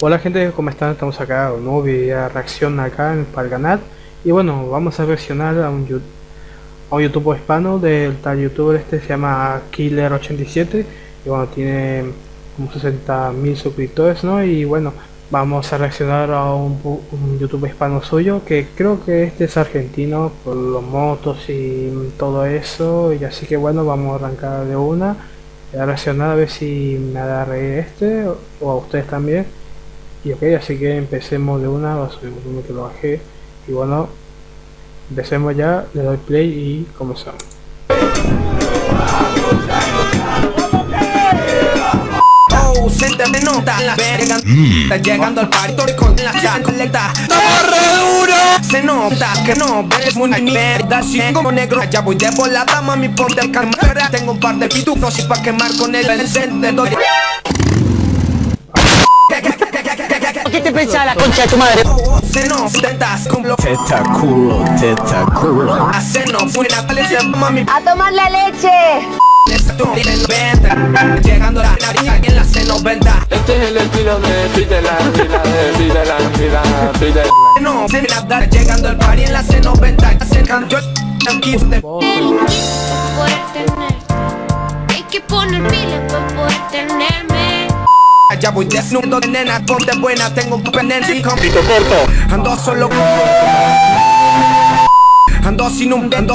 Hola gente, ¿cómo están? Estamos acá, un nuevo video reacción acá para el Y bueno, vamos a reaccionar a un, a un youtuber hispano del tal youtuber este se llama Killer87. Y bueno, tiene como 60 mil suscriptores, ¿no? Y bueno, vamos a reaccionar a un, un youtuber hispano suyo Que creo que este es argentino por los motos y todo eso. Y así que bueno, vamos a arrancar de una. A reaccionar a ver si me hará reír este o a ustedes también y ok así que empecemos de una va a subir uno que lo bajé. Y bueno empecemos ya le doy play y comenzamos. Se me nota la verga. Está llegando al party con la ya colecta. Duro. Se nota que no ves muy mierda Si como negro. ya voy de volada Mami ponte el cámara Tengo un par de pitufos y pa' quemar con el encendedor ¿Qué te pensás la concha de tu madre? Se no tentas con lo Teta culo, teta culo. Hace no buena palencia mami. ¡A tomar la leche! Llegando la nariz en la C90 Este es el estilo de Fidela, Fidela, Fidela, Fidela, Fidela No, se me llegando al party en la C90 Acercan yo Ya voy desnudo, nena, ponte buena Tengo un pendiente con Pito corto. Ando solo Ando sin un ando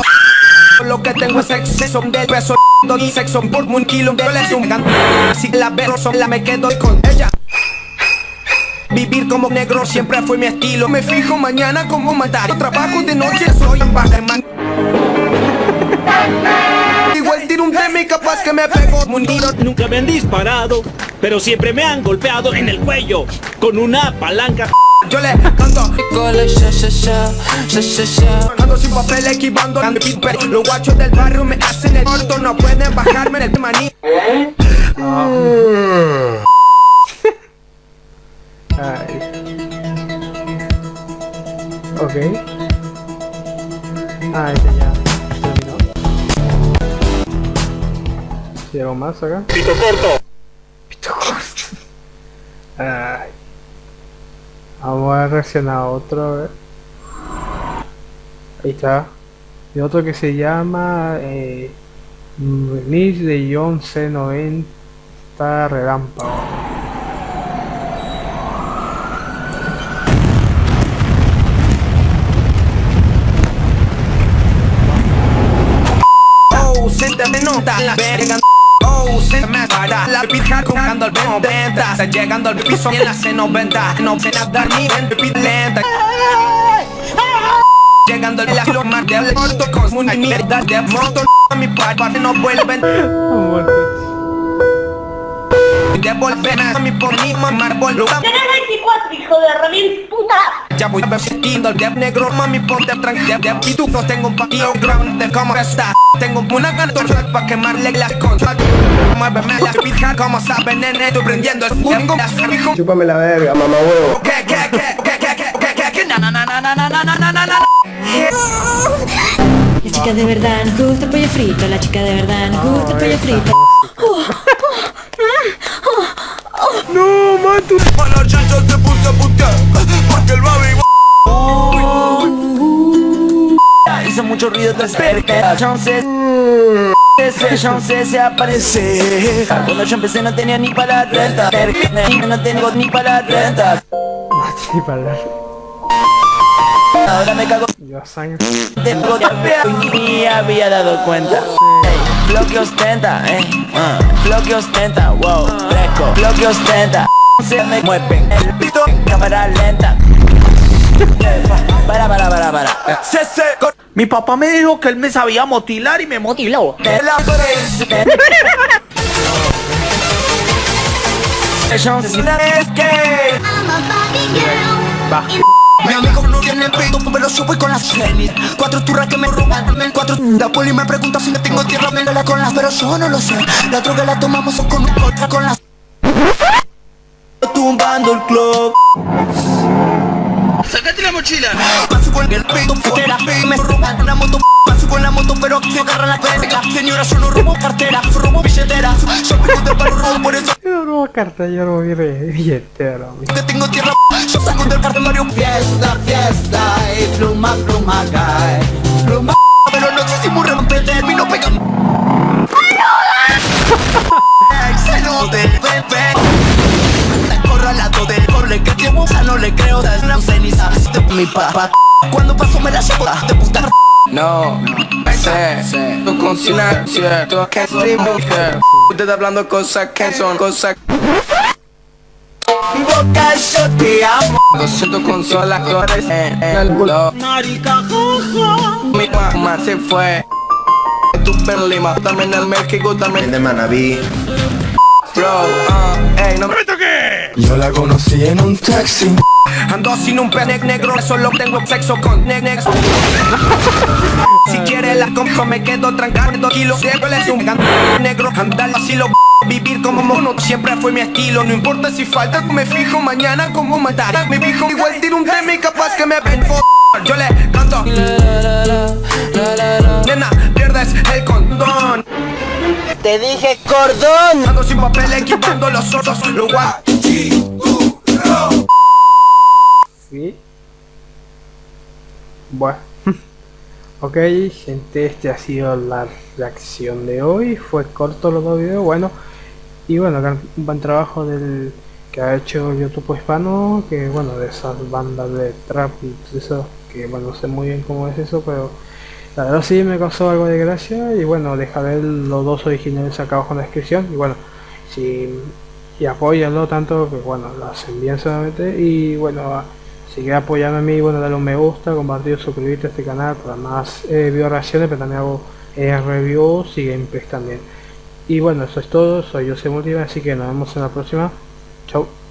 lo que tengo es exceso de peso y sexo por un kilo de leche Si la veo sola me quedo con ella. Vivir como negro siempre fue mi estilo. Me fijo mañana como matar Trabajo de noche, soy un man Igual tiro un tema y capaz que me pego. Un tiro Nunca me han disparado, pero siempre me han golpeado en el cuello con una palanca. Yo le canto. Ando sin papel equivando Los guachos del barrio me hacen el corto No pueden bajarme en el maní. Ay. ok. Ah este ya terminó. Si algo más acá. Pito corto Pito corto Ay. Vamos a reaccionar a otro, a ver. Ahí está. Y otro que se llama eh, de John C90 Relámpago. Oh, se te nota la verga la pija jugando al venta. Está llegando al piso en la C90 No se nada ni lenta. Llegando al la mar de corto con una mierda de moto A mi papá no vuelven Devolver a mi por boludo ¡Tenés 24, hijo de remil puta! Ya voy vestido el dev negro, mami ponte tranquila de pitufos Tengo un patio ground de cómo está Tengo una cantorra pa' quemarle las conchas Muéveme las pijas como saben nene Estoy prendiendo el fuego Chúpame la verga, mamá huevo. ¿Qué, qué, qué, qué, qué, qué, qué, qué, qué, na, na, na, na, na, na, na, na, na, na. La chica de verdad nos gusta el pollo frito, la chica de verdad nos gusta el pollo frito. No, mato. A la chancha se puso a putear Porque el baby Hizo mucho ruido de cerca. Chance. Ese chance se aparece. Cuando yo empecé no tenía ni para la renta. No tengo ni para la renta. Sí, para Ahora me cago Yo sangre. y ni había dado cuenta. Flow que ostenta, eh. uh, Flow que ostenta, wow, fresco. Flow que ostenta. Se me mueven el pito en cámara lenta. Para, para, para, para. Se se con Mi papá me dijo que él me sabía motilar y me motiló. que Mi amigo no tiene pito, pero yo voy con las Zenit Cuatro turras que me roban, cuatro La poli me pregunta si me tengo tierra, me la con las Pero yo no lo sé, la droga la tomamos con otra con las Tumbando el club. Sácate la mochila. Paso con el pito, futera, me roban una moto Paso con la moto, pero se agarra la verga Señora, yo no robo cartera, robo billeteras Yo vivo de palo robo, por eso yo lo vi re billetero. mi. Que tengo tierra, yo salgo del cartelario Fiesta, fiesta, mi papá. Cuando paso me la llevo de puta No, sé, tu conciencia, tu que Usted hablando cosas que son cosas Mi boca yo te amo. Lo siento con solas flores en el culo Marica, jaja. Mi mamá se fue. Tu en Lima, también en México, también. De Manaví Bro, uh, ey, no me Yo la conocí en un taxi Ando sin un pene negro, solo tengo sexo con ne negro. Si quieres la compro, me quedo trancado kilos. Siempre es un gan negro, andar así lo vivir como mono. Siempre fue mi estilo, no importa si falta, me fijo mañana como matar. Me fijo igual tiro un tema y capaz que me ven. Yo le canto. Nena, pierdes el condón. Te dije cordón. Ando sin papel equipando los otros, lo Sí. Bueno. ok, gente, este ha sido la reacción de hoy. Fue corto los dos videos, bueno. Y bueno, gran- buen trabajo del que ha hecho YouTube hispano, que bueno, de esas bandas de trap y eso, que bueno, no sé muy bien cómo es eso, pero la verdad sí me causó algo de gracia y bueno, dejaré los dos originales acá abajo en la descripción y bueno, si y apóyalo tanto que bueno, lo hacen bien solamente y bueno, a- si quieres apoyarme a mí, bueno, dale un me gusta, compartir, suscribirte a este canal para más eh, video reacciones, pero también hago eh, reviews y gameplays también. Y bueno, eso es todo, soy José Multiva, así que nos vemos en la próxima. Chau.